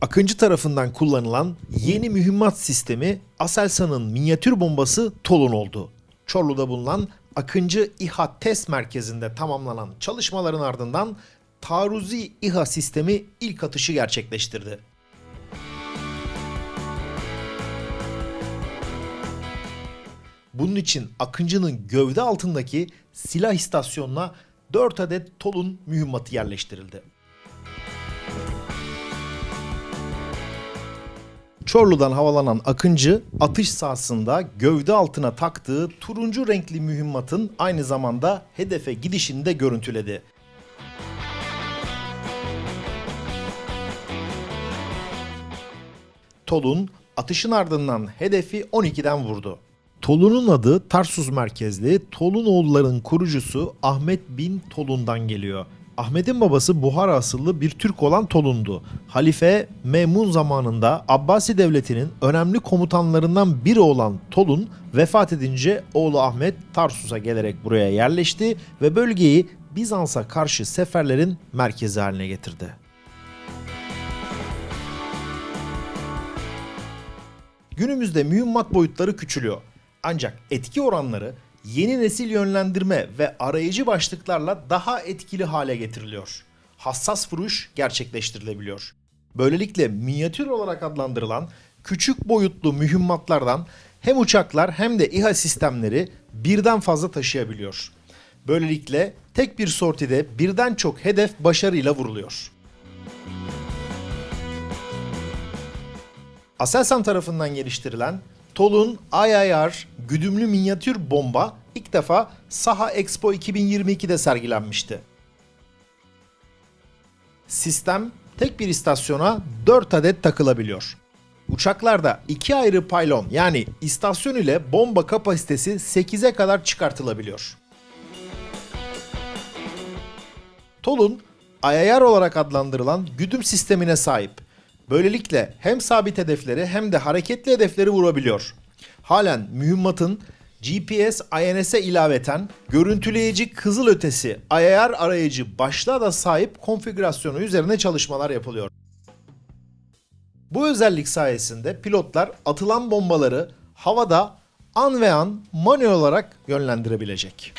Akıncı tarafından kullanılan yeni mühimmat sistemi Aselsan'ın minyatür bombası Tolun oldu. Çorlu'da bulunan Akıncı İHA Test Merkezi'nde tamamlanan çalışmaların ardından taarruzi İHA sistemi ilk atışı gerçekleştirdi. Bunun için Akıncı'nın gövde altındaki silah istasyonuna 4 adet Tolun mühimmatı yerleştirildi. Çorlu'dan havalanan Akıncı atış sahasında gövde altına taktığı turuncu renkli mühimmatın aynı zamanda hedefe gidişini de görüntüledi. Tolun atışın ardından hedefi 12'den vurdu. Tolun'un adı Tarsus merkezli Tolunoğulların kurucusu Ahmet bin Tolun'dan geliyor. Ahmet'in babası Buhara asıllı bir Türk olan Tolun'du. Halife Memun zamanında Abbasi devletinin önemli komutanlarından biri olan Tolun vefat edince oğlu Ahmet Tarsus'a gelerek buraya yerleşti ve bölgeyi Bizans'a karşı seferlerin merkezi haline getirdi. Günümüzde mühimmat boyutları küçülüyor. Ancak etki oranları yeni nesil yönlendirme ve arayıcı başlıklarla daha etkili hale getiriliyor. Hassas vuruş gerçekleştirilebiliyor. Böylelikle minyatür olarak adlandırılan küçük boyutlu mühimmatlardan hem uçaklar hem de İHA sistemleri birden fazla taşıyabiliyor. Böylelikle tek bir sortide birden çok hedef başarıyla vuruluyor. Aselsan tarafından geliştirilen Tolun IIR güdümlü minyatür bomba ilk defa Saha Expo 2022'de sergilenmişti. Sistem tek bir istasyona 4 adet takılabiliyor. Uçaklarda iki ayrı paylon yani istasyon ile bomba kapasitesi 8'e kadar çıkartılabiliyor. Tolun IIR olarak adlandırılan güdüm sistemine sahip. Böylelikle hem sabit hedefleri hem de hareketli hedefleri vurabiliyor. Halen mühimmatın GPS INS'e ilaveten görüntüleyici kızılötesi IR arayıcı başlığa da sahip konfigürasyonu üzerine çalışmalar yapılıyor. Bu özellik sayesinde pilotlar atılan bombaları havada an ve an manuel olarak yönlendirebilecek.